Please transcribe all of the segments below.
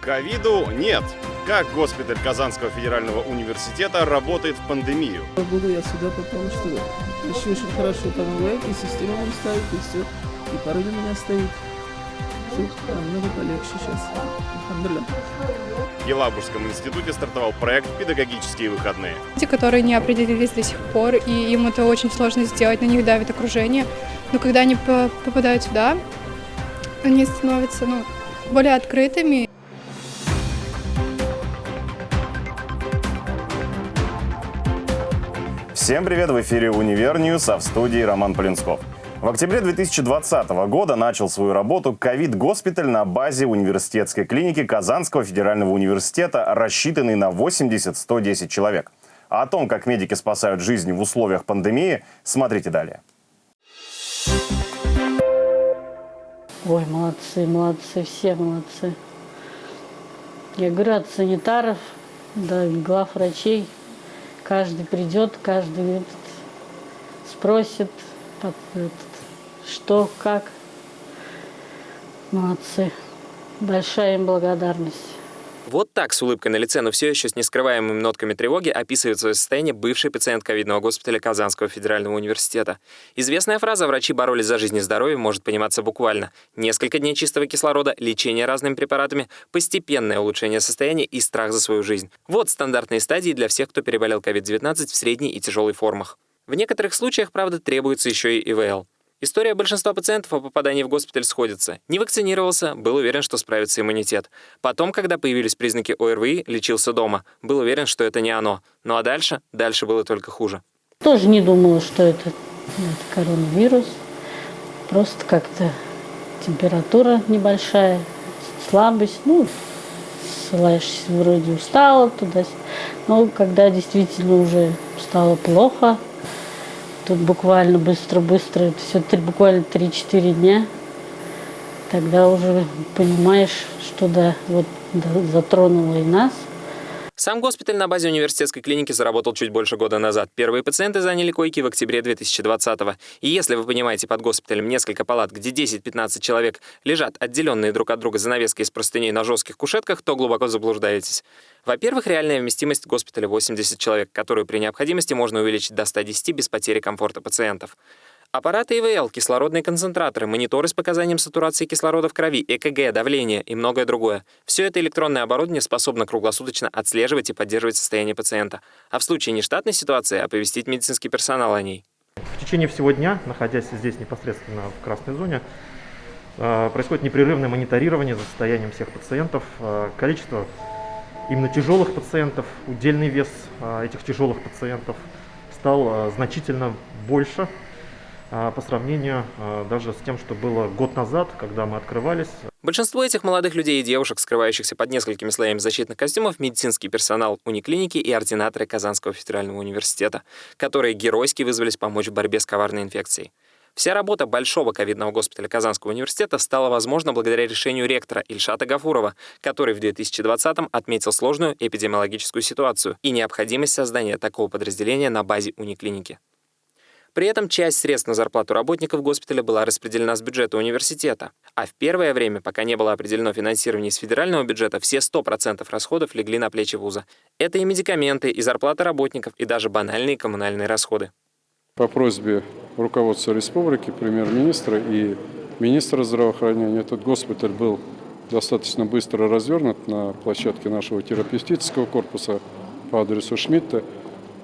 Ковиду нет. Как госпиталь Казанского федерального университета работает в пандемию? Буду я сюда, потому что еще очень хорошо помогает, и система нам ставит, и все. И пароль у меня стоит. Все намного полегче сейчас. Алхамдулillah. В Елабужском институте стартовал проект «Педагогические выходные». Те, которые не определились до сих пор, и им это очень сложно сделать, на них давит окружение. Но когда они по- попадают сюда, они становятся ну, более открытыми. Всем привет! В эфире «Универ Ньюс», а в студии Роман Полинсков. В октябре 2020 года начал свою работу ковид-госпиталь на базе университетской клиники Казанского федерального университета, рассчитанный на 80-110 человек. А о том, как медики спасают жизни в условиях пандемии, смотрите далее. Ой, молодцы, молодцы, все молодцы. Я говорю, от санитаров до глав врачей. Каждый придет, каждый этот, спросит, под- этот, что, как. Молодцы. Большая им благодарность. Вот так, с улыбкой на лице, но все еще с нескрываемыми нотками тревоги, описывает свое состояние бывший пациент ковидного госпиталя Казанского федерального университета. Известная фраза «врачи боролись за жизнь и здоровье» может пониматься буквально. Несколько дней чистого кислорода, лечение разными препаратами, постепенное улучшение состояния и страх за свою жизнь. Вот стандартные стадии для всех, кто переболел COVID-19 в средней и тяжелой формах. В некоторых случаях, правда, требуется еще и ИВЛ. История большинства пациентов о попадании в госпиталь сходится. Не вакцинировался, был уверен, что справится иммунитет. Потом, когда появились признаки ОРВИ, лечился дома. Был уверен, что это не оно. Ну а дальше? Дальше было только хуже. Тоже не думала, что это, это коронавирус. Просто как-то температура небольшая, слабость. Ну, ссылаешься, вроде устала туда. Но когда действительно уже стало плохо, тут буквально быстро-быстро, все три, буквально 3-4 дня, тогда уже понимаешь, что да, вот да, затронуло и нас. Сам госпиталь на базе университетской клиники заработал чуть больше года назад. Первые пациенты заняли койки в октябре 2020 -го. И если вы понимаете под госпиталем несколько палат, где 10-15 человек лежат отделенные друг от друга занавеской из простыней на жестких кушетках, то глубоко заблуждаетесь. Во-первых, реальная вместимость госпиталя 80 человек, которую при необходимости можно увеличить до 110 без потери комфорта пациентов. Аппараты ИВЛ, кислородные концентраторы, мониторы с показанием сатурации кислорода в крови, ЭКГ, давление и многое другое. Все это электронное оборудование способно круглосуточно отслеживать и поддерживать состояние пациента. А в случае нештатной ситуации оповестить медицинский персонал о ней. В течение всего дня, находясь здесь непосредственно в красной зоне, э, происходит непрерывное мониторирование за состоянием всех пациентов. Э, Количество именно тяжелых пациентов, удельный вес э, этих тяжелых пациентов стал значительно больше по сравнению э, даже с тем, что было год назад, когда мы открывались. Большинство этих молодых людей и девушек, скрывающихся под несколькими слоями защитных костюмов, медицинский персонал униклиники и ординаторы Казанского федерального университета, которые геройски вызвались помочь в борьбе с коварной инфекцией. Вся работа Большого ковидного госпиталя Казанского университета стала возможна благодаря решению ректора Ильшата Гафурова, который в 2020-м отметил сложную эпидемиологическую ситуацию и необходимость создания такого подразделения на базе униклиники. При этом часть средств на зарплату работников госпиталя была распределена с бюджета университета. А в первое время, пока не было определено финансирование из федерального бюджета, все 100% расходов легли на плечи вуза. Это и медикаменты, и зарплата работников, и даже банальные коммунальные расходы. По просьбе руководства республики, премьер-министра и министра здравоохранения этот госпиталь был достаточно быстро развернут на площадке нашего терапевтического корпуса по адресу Шмидта.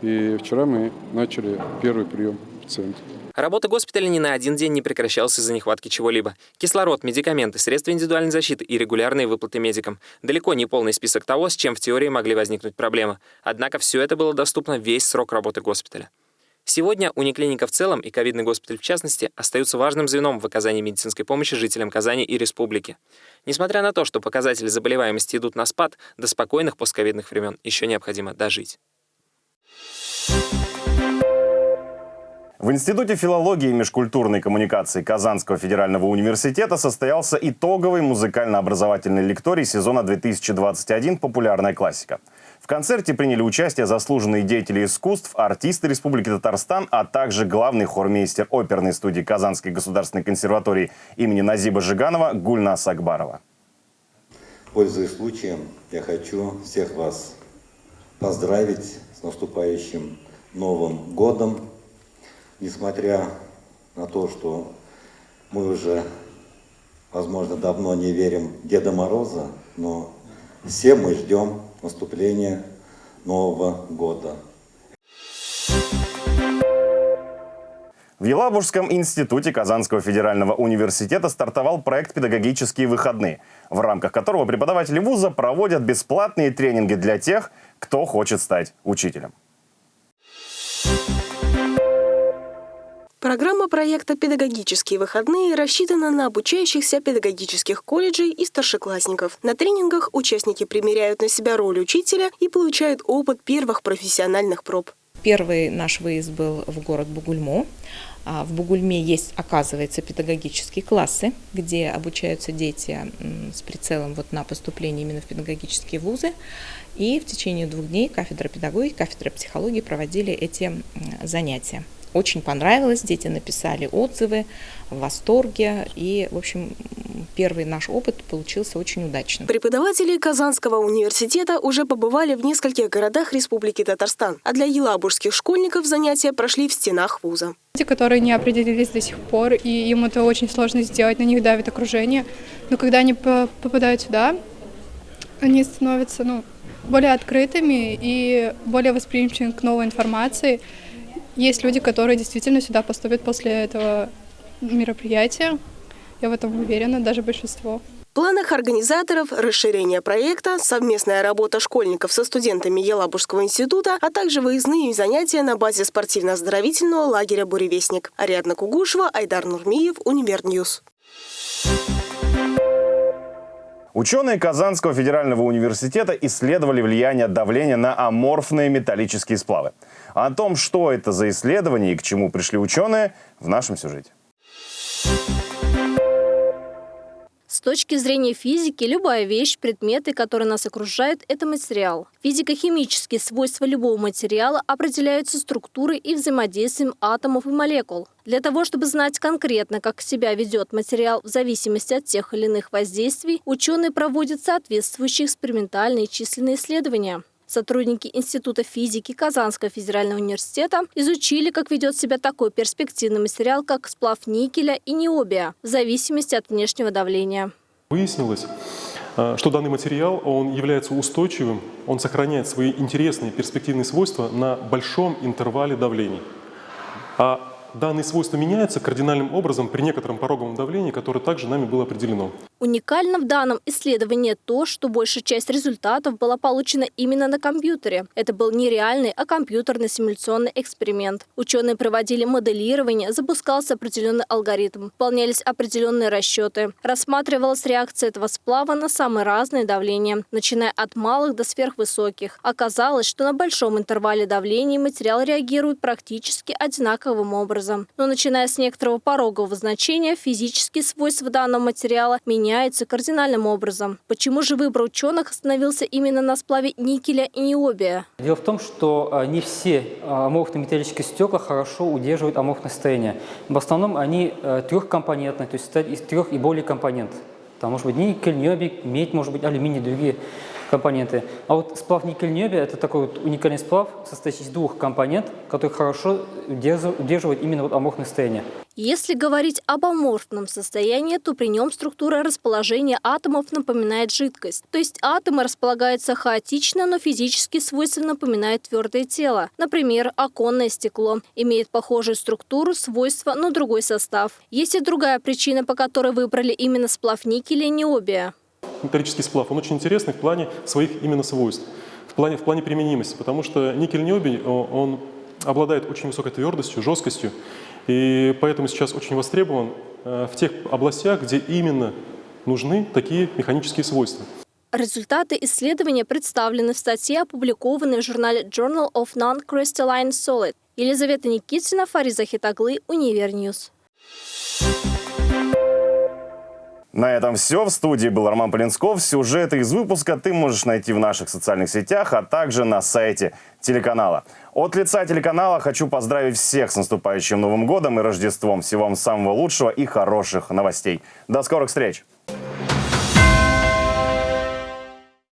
И вчера мы начали первый прием пациентов. Работа госпиталя ни на один день не прекращалась из-за нехватки чего-либо. Кислород, медикаменты, средства индивидуальной защиты и регулярные выплаты медикам. Далеко не полный список того, с чем в теории могли возникнуть проблемы. Однако все это было доступно весь срок работы госпиталя. Сегодня униклиника в целом и ковидный госпиталь в частности остаются важным звеном в оказании медицинской помощи жителям Казани и республики. Несмотря на то, что показатели заболеваемости идут на спад, до спокойных постковидных времен еще необходимо дожить. В Институте филологии и межкультурной коммуникации Казанского федерального университета состоялся итоговый музыкально-образовательный лекторий сезона 2021 «Популярная классика». В концерте приняли участие заслуженные деятели искусств, артисты Республики Татарстан, а также главный хормейстер оперной студии Казанской государственной консерватории имени Назиба Жиганова Гульнас Акбарова. Пользуясь случаем, я хочу всех вас поздравить с наступающим Новым годом. Несмотря на то, что мы уже, возможно, давно не верим Деда Мороза, но все мы ждем наступления Нового года. В Елабужском институте Казанского федерального университета стартовал проект «Педагогические выходные», в рамках которого преподаватели вуза проводят бесплатные тренинги для тех, кто хочет стать учителем. Программа проекта «Педагогические выходные» рассчитана на обучающихся педагогических колледжей и старшеклассников. На тренингах участники примеряют на себя роль учителя и получают опыт первых профессиональных проб. Первый наш выезд был в город Бугульму. А В Бугульме есть, оказывается, педагогические классы, где обучаются дети с прицелом вот на поступление именно в педагогические вузы. И в течение двух дней кафедра педагогики, кафедра психологии проводили эти занятия. Очень понравилось, дети написали отзывы в восторге. И, в общем, первый наш опыт получился очень удачным. Преподаватели Казанского университета уже побывали в нескольких городах Республики Татарстан, а для елабужских школьников занятия прошли в стенах вуза. Люди, которые не определились до сих пор, и им это очень сложно сделать, на них давит окружение. Но когда они по- попадают сюда, они становятся ну, более открытыми и более восприимчивыми к новой информации. Есть люди, которые действительно сюда поступят после этого мероприятия. Я в этом уверена, даже большинство. В планах организаторов расширение проекта, совместная работа школьников со студентами Елабужского института, а также выездные занятия на базе спортивно-оздоровительного лагеря «Буревестник». Ариадна Кугушева, Айдар Нурмиев, Универньюз. Ученые Казанского федерального университета исследовали влияние давления на аморфные металлические сплавы. О том, что это за исследование и к чему пришли ученые, в нашем сюжете. С точки зрения физики, любая вещь, предметы, которые нас окружают, это материал. Физико-химические свойства любого материала определяются структурой и взаимодействием атомов и молекул. Для того, чтобы знать конкретно, как себя ведет материал в зависимости от тех или иных воздействий, ученые проводят соответствующие экспериментальные численные исследования. Сотрудники Института физики Казанского федерального университета изучили, как ведет себя такой перспективный материал, как сплав никеля и необия, в зависимости от внешнего давления. Выяснилось, э, что данный материал он является устойчивым, он сохраняет свои интересные перспективные свойства на большом интервале давлений. А данные свойства меняются кардинальным образом при некотором пороговом давлении, которое также нами было определено. Уникально в данном исследовании то, что большая часть результатов была получена именно на компьютере. Это был не реальный, а компьютерный симуляционный эксперимент. Ученые проводили моделирование, запускался определенный алгоритм, выполнялись определенные расчеты. Рассматривалась реакция этого сплава на самые разные давления, начиная от малых до сверхвысоких. Оказалось, что на большом интервале давлений материал реагирует практически одинаковым образом. Но начиная с некоторого порогового значения, физические свойства данного материала меняются кардинальным образом. Почему же выбор ученых остановился именно на сплаве никеля и необия? Дело в том, что а, не все а, аморфно-металлические стекла хорошо удерживают аморфное состояние. В основном они а, трехкомпонентные, то есть из трех и более компонентов. Там может быть никель, необий, медь, может быть алюминий, другие компоненты. А вот сплав никель-необия – это такой вот уникальный сплав, состоящий из двух компонент, который хорошо удерживает, именно вот аморфное состояние. Если говорить об аморфном состоянии, то при нем структура расположения атомов напоминает жидкость. То есть атомы располагаются хаотично, но физические свойства напоминают твердое тело. Например, оконное стекло имеет похожую структуру, свойства, но другой состав. Есть и другая причина, по которой выбрали именно сплав никеля необия. Металлический сплав, он очень интересный в плане своих именно свойств, в плане, в плане применимости, потому что никель-ниобий, он обладает очень высокой твердостью, жесткостью, и поэтому сейчас очень востребован э, в тех областях, где именно нужны такие механические свойства. Результаты исследования представлены в статье, опубликованной в журнале Journal of Non-Crystalline Solid. Елизавета Никитина, Фариза Хитаглы, Univer News. На этом все. В студии был Роман Полинсков. Сюжеты из выпуска ты можешь найти в наших социальных сетях, а также на сайте телеканала. От лица телеканала хочу поздравить всех с наступающим Новым годом и Рождеством. Всего вам самого лучшего и хороших новостей. До скорых встреч!